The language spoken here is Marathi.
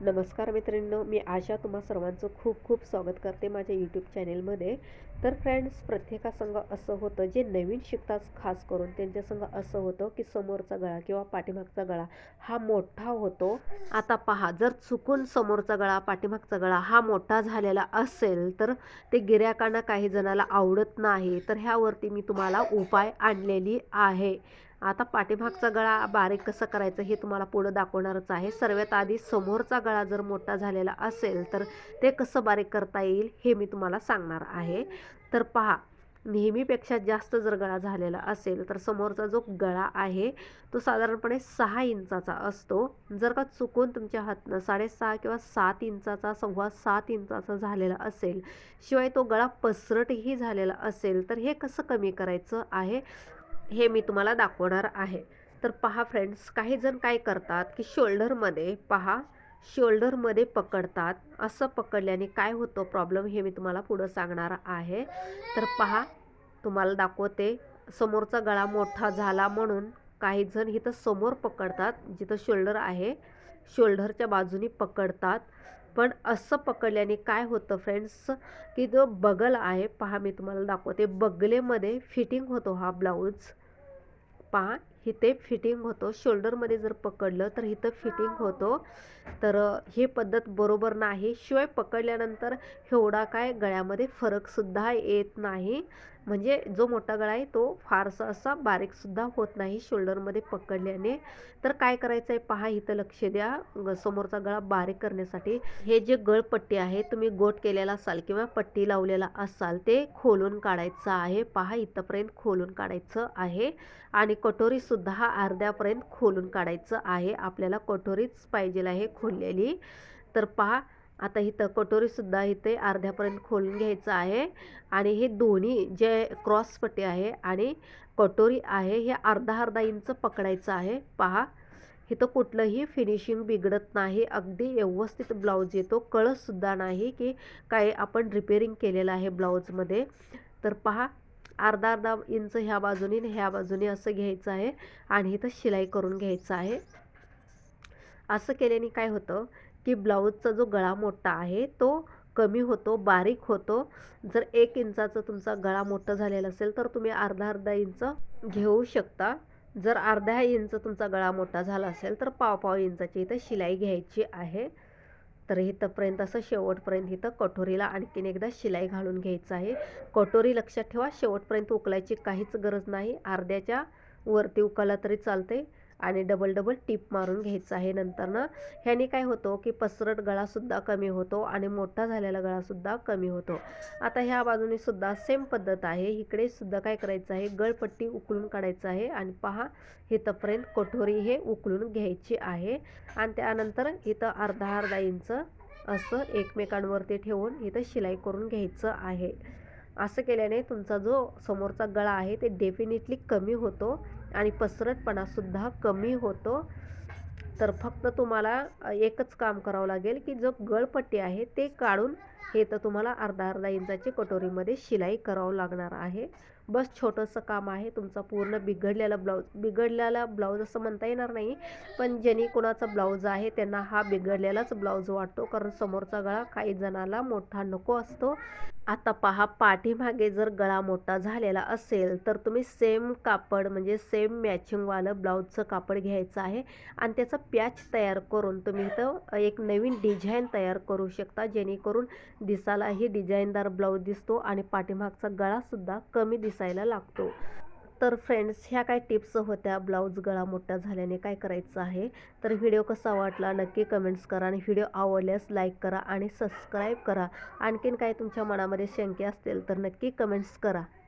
नमस्कार मित्रांनो मी आशा तुम्हा सर्वांचं खूप खूप स्वागत करते माझ्या यूट्यूब चॅनेलमध्ये तर फ्रेंड्स प्रत्येकासंग असं होतं जे नवीन शिकतात खास करून त्यांच्यासंग असं होतं की समोरचा गळा किंवा पाठीमागचा गळा हा मोठा होतो. आता पहा जर चुकून समोरचा गळा पाठीमागचा गळा हा मोठा झालेला असेल तर ते गिऱ्हाईकांना काही जणाला आवडत नाही. तर ह्यावरती मी तुम्हाला उपाय आणलेली आहे. आता पाठीमागचा गळा बारीक कसं करायचं हे तुम्हाला पुढं दाखवणारच आहे. सर्वात आधी समोरचा गळा जर मोठा झालेला असेल तर ते कसं बारीक करता येईल हे मी तुम्हाला सांगणार आहे. तर पहा नेहमीपेक्षा जास्त जर गळा झालेला असेल तर समोरचा जो गळा आहे तो साधारणपणे सहा इंचाचा असतो. जर का चुकून तुमच्या हातनं साडेसहा किंवा सात इंचाचा सव्वा सात इंचाचा झालेला असेल शिवाय तो गळा पसरटही झालेला असेल तर हे कसं कमी करायचं आहे? हे मी तुम्हाला दाखवणार आहे. तर पहा फ्रेंड्स काही जण काय करतात की शोल्डरमध्ये पहा शोल्डरमध्ये पकडतात. असं पकडल्याने काय होतं प्रॉब्लेम हे मी तुम्हाला पुढं सांगणार आहे. तर पहा तुम्हाला दाखवते समोरचा गळा मोठा झाला म्हणून काही जण इथं समोर पकडतात जिथं शोल्डर आहे. शोल्डरच्या बाजूनी पकडतात. पण असं पकडल्याने काय होतं फ्रेंड्स की जो बगल आहे पहा मी तुम्हाला दाखवते बगलेमध्ये फिटिंग होतो हा ब्लाऊज पहा इथे फिटिंग होतो. शोल्डरमध्ये जर पकडलं तर इथं फिटिंग होतो. तर हे पद्धत बरोबर नाही. शिवाय पकडल्यानंतर एवढा काय गळ्यामध्ये फरकसुद्धा येत नाही. म्हणजे जो मोठा गळा आहे तो फारसा असा बारीकसुद्धा होत नाही शोल्डरमध्ये पकडल्याने. तर काय करायचं आहे पहा इथं लक्ष द्या. समोरचा गळा बारीक करण्यासाठी. हे जे गळपट्टी आहे तुम्ही गोट केलेला असाल किंवा पट्टी लावलेला असाल ते खोलून काढायचं आहे. पहा इथंपर्यंत खोलून काढायचं आहे. आणि कटोरीसुद्धा हा अर्ध्यापर्यंत खोलून काढायचं आहे. आपल्याला कटोरीच पाहिजे आहे खोललेली. तर पहा आता इथं कटोरीसुद्धा इथे अर्ध्यापर्यंत खोलून घ्यायचं आहे. आणि हे दोन्ही जे क्रॉसपट्टी आहे आणि कटोरी आहे हे अर्धा अर्धा इंच पकडायचं आहे. पहा इथं कुठलंही फिनिशिंग बिघडत नाही. अगदी व्यवस्थित ब्लाऊज येतो. कळसुद्धा नाही की काय आपण रिपेरिंग केलेलं आहे ब्लाऊजमध्ये. तर पहा अर्धा अर्धा इंच ह्या बाजूने ह्या बाजूने असं घ्यायचं आहे. आणि इथं शिलाई करून घ्यायचं आहे. असं केल्याने काय होतं की ब्लाऊजचा जो गळा मोठा आहे तो कमी होतो बारीक होतो. जर एक इंचाचा तुमचा गळा मोठा झालेला असेल तर तुम्ही अर्धा अर्धा इंच घेऊ शकता. जर अर्ध्या इंच तुमचा गळा मोठा झाला असेल तर पाव पाव इंचाची इथं शिलाई घ्यायची आहे. तर इथंपर्यंत असं शेवटपर्यंत इथं कटोरीला आणखीन एकदा शिलाई घालून घ्यायचं आहे. कटोरी लक्षात ठेवा शेवटपर्यंत उकलायची काहीच गरज नाही. अर्ध्याच्या वरती उकळला तरी चालते आणि डबल डबल टीप मारून घ्यायचं आहे. नंतरनं ह्याने काय होतो की पसरट गळासुद्धा कमी होतो आणि मोठा झालेला गळासुद्धा कमी होतो. आता ह्या बाजूने सुद्धा सेम पद्धत आहे. इकडे सुद्धा काय करायचं आहे? गळपट्टी उकळून काढायचं आहे आणि पहा इथंपर्यंत कठोरी हे उकळून घ्यायची आहे. आणि त्यानंतर इथं अर्धा अर्धा इंच असं एकमेकांवरती ठेवून इथं शिलाई करून घ्यायचं आहे. असं केल्याने तुमचा जो समोरचा गळा आहे ते डेफिनेटली कमी होतो. आणि पसरटपणासुद्धा कमी होतो. तर फक्त तुम्हाला एकच काम करावं लागेल की जो गळपट्टी आहे ते काढून हे तर तुम्हाला अर्धा अर्धा इंचाची कटोरीमध्ये शिलाई करावं लागणार आहे. बस छोटंसं काम आहे तुमचा पूर्ण बिघडलेला ब्लाऊज बिघडलेला ब्लाऊज असं म्हणता येणार नाही. पण ज्यांनी कोणाचा ब्लाऊज आहे त्यांना हा बिघडलेलाच ब्लाऊज वाटतो. कारण समोरचा गळा काही जणाला मोठा नको असतो. आता पहा पाठीमागे जर गळा मोठा झालेला असेल तर तुम्ही सेम कापड म्हणजे सेम मॅचिंगवालं ब्लाऊजचं कापड घ्यायचं आहे. आणि त्याचा पॅच तयार करून तुम्ही इथं एक नवीन डिझाईन तयार करू शकता जेणेकरून दिसायलाही डिझाईनदार ब्लाऊज दिसतो आणि पाठीमागचा गळासुद्धा कमी दिसायला लागतो. तर फ्रेंड्स ह्या काय टिप्स होत्या? ब्लाऊज गळा मोठा झाल्याने काय करायचं आहे? तर व्हिडिओ कसा वाटला? नक्की कमेंट्स करा आणि व्हिडिओ आवडल्यास लाईक करा आणि सबस्क्राईब करा. आणखीन काय तुमच्या मनामध्ये शंके असतील तर नक्की कमेंट्स करा.